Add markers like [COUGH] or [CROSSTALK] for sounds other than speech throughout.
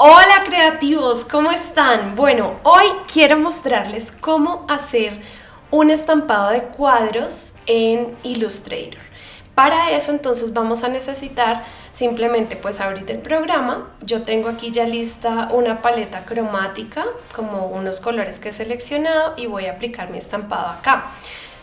Hola creativos, ¿cómo están? Bueno, hoy quiero mostrarles cómo hacer un estampado de cuadros en Illustrator. Para eso entonces vamos a necesitar simplemente pues abrir el programa. Yo tengo aquí ya lista una paleta cromática, como unos colores que he seleccionado y voy a aplicar mi estampado acá.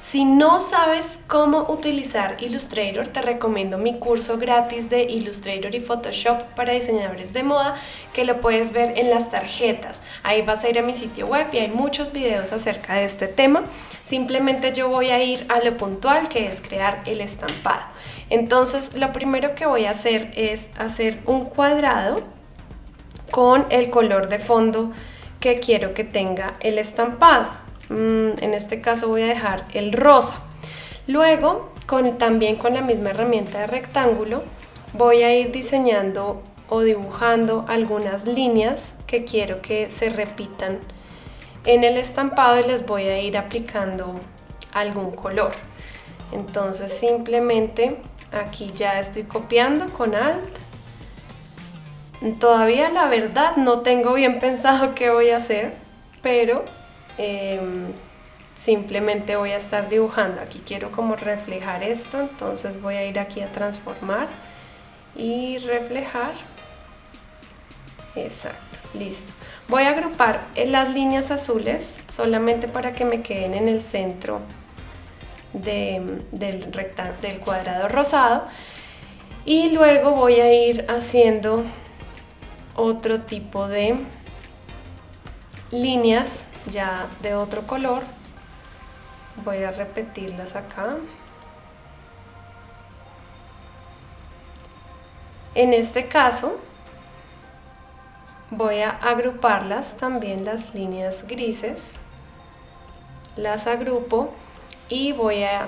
Si no sabes cómo utilizar Illustrator, te recomiendo mi curso gratis de Illustrator y Photoshop para diseñadores de moda, que lo puedes ver en las tarjetas. Ahí vas a ir a mi sitio web y hay muchos videos acerca de este tema. Simplemente yo voy a ir a lo puntual, que es crear el estampado. Entonces, lo primero que voy a hacer es hacer un cuadrado con el color de fondo que quiero que tenga el estampado. Mm, en este caso voy a dejar el rosa. Luego, también con la misma herramienta de rectángulo, voy a ir diseñando o dibujando algunas líneas que quiero que se repitan en el estampado y les voy a ir aplicando algún color. Entonces simplemente aquí ya estoy copiando con Alt. Todavía la verdad no tengo bien [LAUGHS] pensado qué voy a hacer, pero Em, simplemente voy a estar dibujando. Aquí quiero como reflejar esto entonces voy a ir aquí a transformar y reflejar. Exacto, listo. Voy a agrupar las líneas azules solamente para que me queden en el centro del, del cuadrado rosado. Y luego voy a ir haciendo otro tipo de líneas ya de otro color. Voy a repetirlas acá. En este caso voy a agruparlas también las líneas grises. Las agrupo y voy a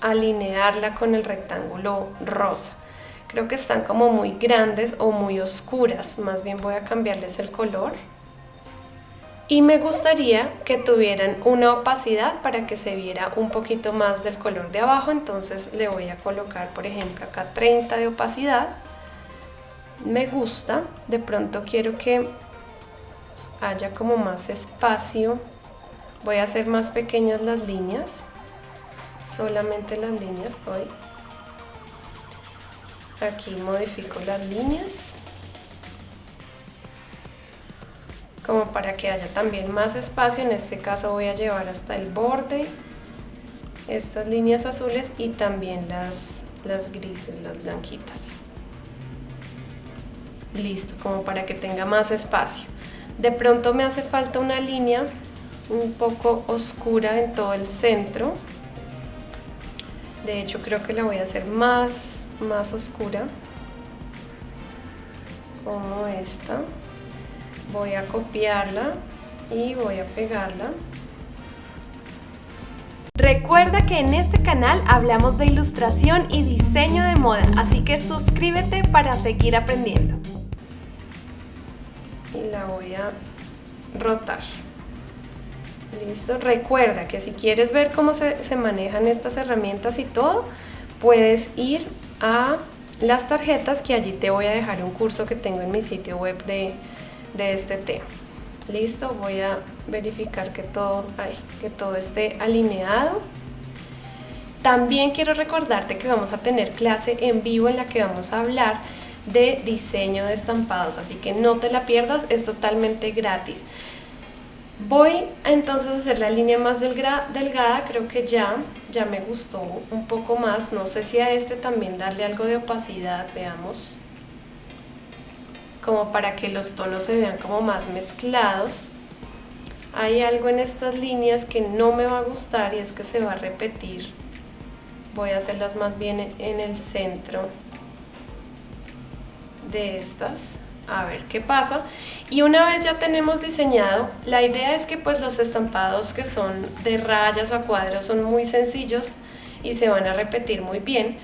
alinearla con el rectángulo rosa. Creo que están como muy grandes o muy oscuras. Más bien voy a cambiarles el color y me gustaría que tuvieran una opacidad para que se viera un poquito más del color de abajo. Entonces le voy a colocar por ejemplo acá 30 de opacidad. Me gusta. De pronto quiero que haya como más espacio. Voy a hacer más pequeñas las líneas. Solamente las líneas hoy aquí modifico las líneas como para que haya también más espacio, en este caso voy a llevar hasta el borde estas líneas azules y también las, las grises, las blanquitas. Listo, como para que tenga más espacio. De pronto me hace falta una línea un poco oscura en todo el centro. De hecho creo que la voy a hacer más, más oscura, como esta voy a copiarla y voy a pegarla. Recuerda que en este canal hablamos de ilustración y diseño de moda, así que suscríbete para seguir aprendiendo. Y la voy a rotar. Listo, recuerda que si quieres ver cómo se, se manejan estas herramientas y todo, puedes ir a las tarjetas que allí te voy a dejar un curso que tengo en mi sitio web de de este tema. Listo, voy a verificar que todo, que todo esté alineado. También quiero recordarte que vamos a tener clase en vivo en la que vamos a hablar de diseño de estampados, así que no te la pierdas, es totalmente gratis. Voy entonces a hacer la línea más delgada, creo que ya, ya me gustó un poco más, no sé si a este también darle algo de opacidad, veamos como para que los tonos se vean como más mezclados. Hay algo en estas líneas que no me va a gustar y es que se va a repetir. Voy a hacerlas más bien en el centro de estas a ver qué pasa y una vez ya tenemos diseñado la idea es que pues los estampados que son de rayas o cuadros son muy sencillos y se van a repetir muy bien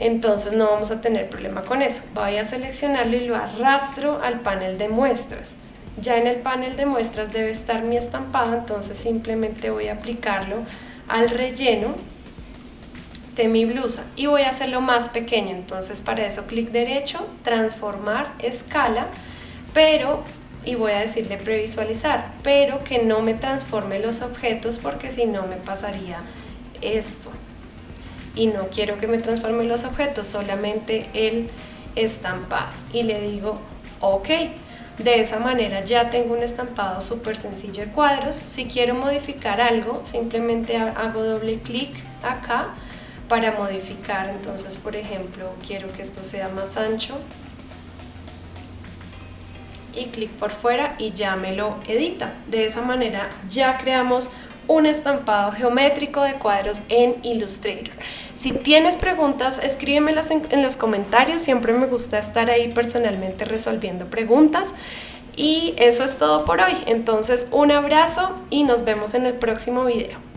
entonces no vamos a tener problema con eso. Voy a seleccionarlo y lo arrastro al panel de muestras. Ya en el panel de muestras debe estar mi estampado, entonces simplemente voy a aplicarlo al relleno de mi blusa y voy a hacerlo más pequeño, entonces para eso clic derecho, transformar, escala, pero, y voy a decirle previsualizar, pero que no me transforme los objetos porque si no me pasaría esto. Y no quiero que me transforme los objetos, solamente el estampado. Y le digo, ok. De esa manera ya tengo un estampado súper sencillo de cuadros. Si quiero modificar algo, simplemente hago doble clic acá para modificar. Entonces, por ejemplo, quiero que esto sea más ancho. Y clic por fuera y ya me lo edita. De esa manera ya creamos un estampado geométrico de cuadros en Illustrator. Si tienes preguntas, escríbemelas en, en los comentarios. Siempre me gusta estar ahí personalmente resolviendo preguntas. Y eso es todo por hoy. Entonces, un abrazo y nos vemos en el próximo video.